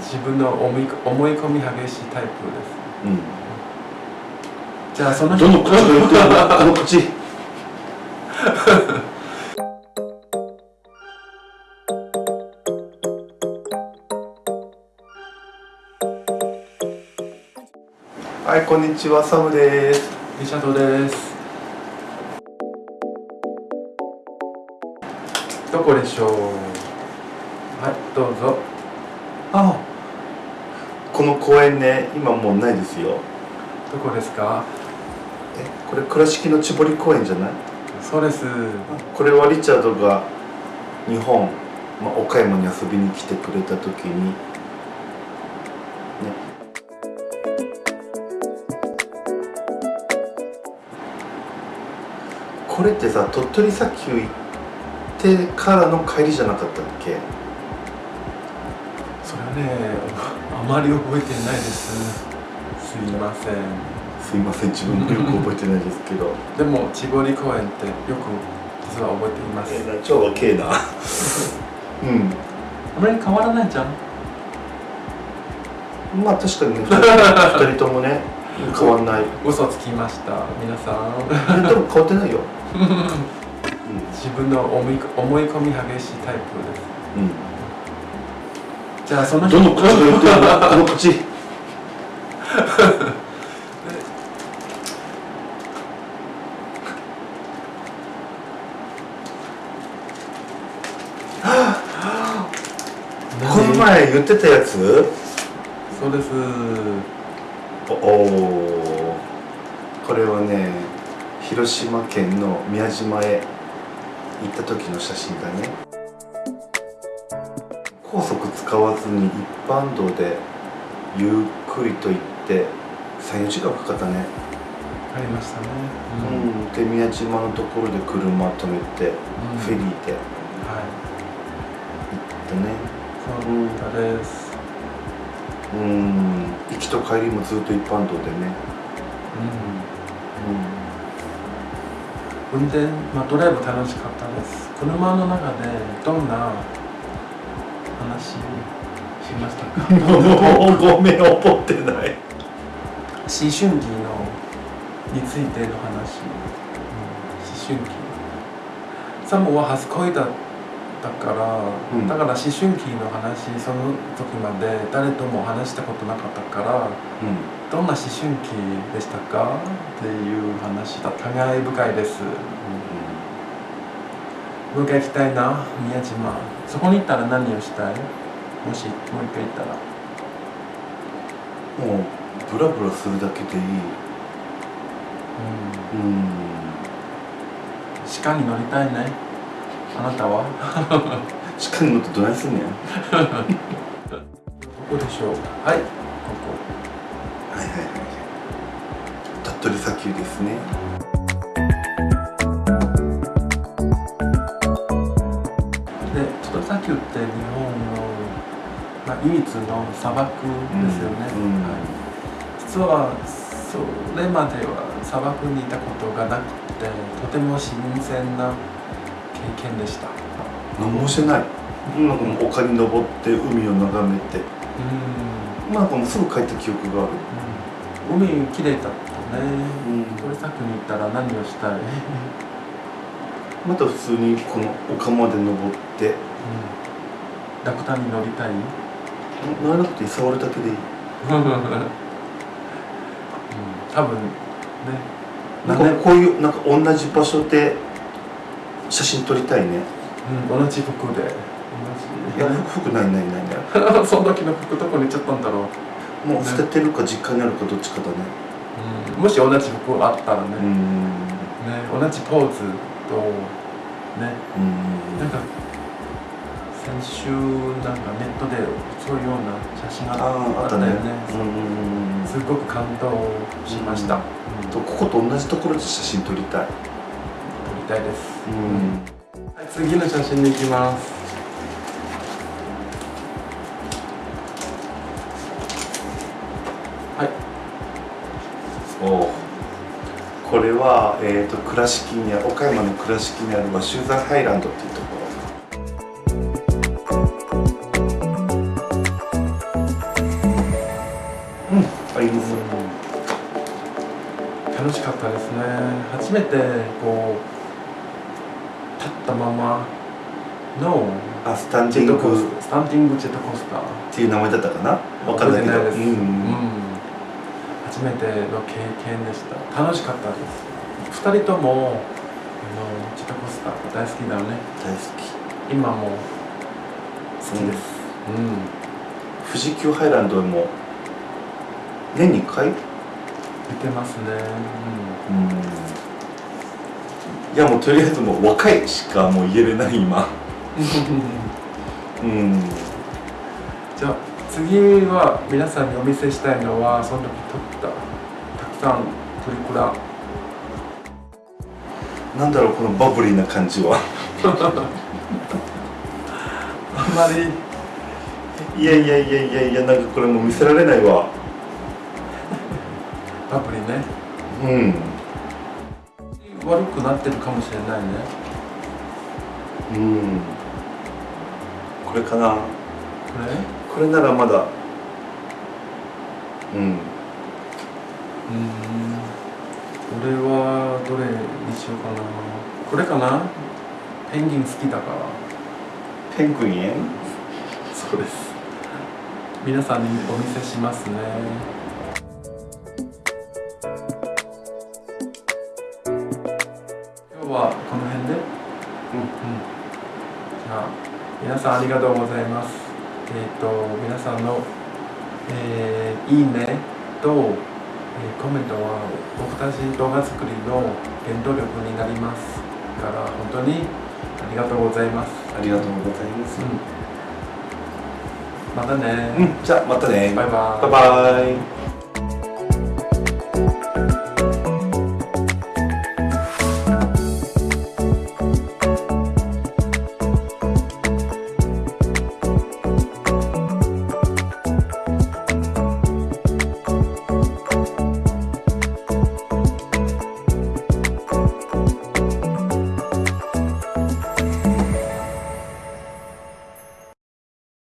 自分の思い思い込み激しいタイプです。うん。じゃあそのどの口が言ってるの？この口。はいこんにちはサムです。リシャドです。どこでしょう？はいどうぞあこの公園ね今もうないですよ。どこですか？えこれ倉敷の千堀公園じゃない？そうです。これはリチャードが日本、まあ、岡山に遊びに来てくれた時にね。これってさ鳥取砂丘行ってからの帰りじゃなかったっけ？それはねあまり覚えてないです。すいません。すいません。自分もよく覚えてないですけど。でも千堀公園ってよく実は覚えています。えーな超若えな。うん。あまり変わらないじゃん。まあ確かにね。2人ともね変わんない。嘘つきました皆さん。でも変わってないよ。自分の思い思い込み激しいタイプです。うんじゃあそのどの口が言ってるのこの口。この前言ってたやつ？そうです。おおこれはね広島県の宮島へ行った時の写真だね使わずに一般道でゆっくりと行って34時間かかったね。ありましたね。うん、で宮島のところで車止めて、うん。フェリーではい。行ったね。そうです。うん。行きと帰りもずっと一般道でね。うん。運転、まあ、ドライブ楽しかったです。車の中でどんな話しましたか？もうごめん覚えてない。思春期のについての話、うん、思春期。サムは初恋だったから、うん。だから思春期の話その時まで誰とも話したことなかったからうん。どんな思春期でしたか？っていう話だ互い深いですもう一回行きたいな。宮島。そこに行ったら何をしたい？もしもう一回行ったら。もうブラブラするだけでいい。うん。うん。鹿に乗りたいね。あなたは？鹿に乗ってどないすんねん。どこでしょう？はい。ここ。はいはいはい。鳥取砂丘ですねって日本の、まあ、唯一の砂漠ですよね、うん。うん。はい。実はそれまでは砂漠にいたことがなくてとても新鮮な経験でした。何もしてない。なん。かもう丘に登って海を眺めて。うんなんかもうすぐ帰った記憶がある。うん。海きれいだったね。うん。鳥砂丘に行ったら何をしたい、また普通にこの丘まで登って。ラクダに乗りたい？乗らなくていい？触るだけでいい？多分ね。なんかこういうなんか同じ場所で写真撮りたいね。うん、同じ服で。同いじや服ないないないない。その時の服どこに行っちゃったんだろう、もう捨ててるか実家にあるかどっちかだね。もし同じ服あったらね,、うん。ね同じポーズとね。うん。なんか先週なんかネットでそういうような写真があったね。あったよね。うんすごく感動しました、とここと同じところで写真撮りたい。撮りたいです、うん。はい、次の写真に行きます。はい。おう。これは、えー、と倉敷にあ岡山の倉敷にある和集山ハイランドっていうところったですね。初めてこう立ったままのあスタンディング。ススタンディングジェットコースター。っていう名前だったかな？わかんないけど。覚えてないです、うん。初めての経験でした。楽しかったです。2人ともあのジェットコースター大好きだよね。大好き。今も好きです。うん、富士急ハイランドも年に1回？出てますね、うん。いやもうとりあえずもう若いしかもう言えれない今。うん。うん。じゃあ次は皆さんにお見せしたいのはその時撮ったたくさんプリクラ。なんだろうこのバブリーな感じは。あんまり。いやいやいやいやいやなんかこれもう見せられないわアプリね。うん。悪くなってるかもしれないね。うん。これかな。これ？これならまだ。うん。うん。俺はどれにしようかな。これかな？ペンギン好きだから。ペングインそうです。皆さんにお見せしますね皆さんありがとうございます。えっ、と皆さんの、えーいいねと、えーコメントは僕たち動画作りの原動力になりますから本当にありがとうございます、ありがとうございます。うん、またね、うん。じゃあまたね。バイバイ。バイバイ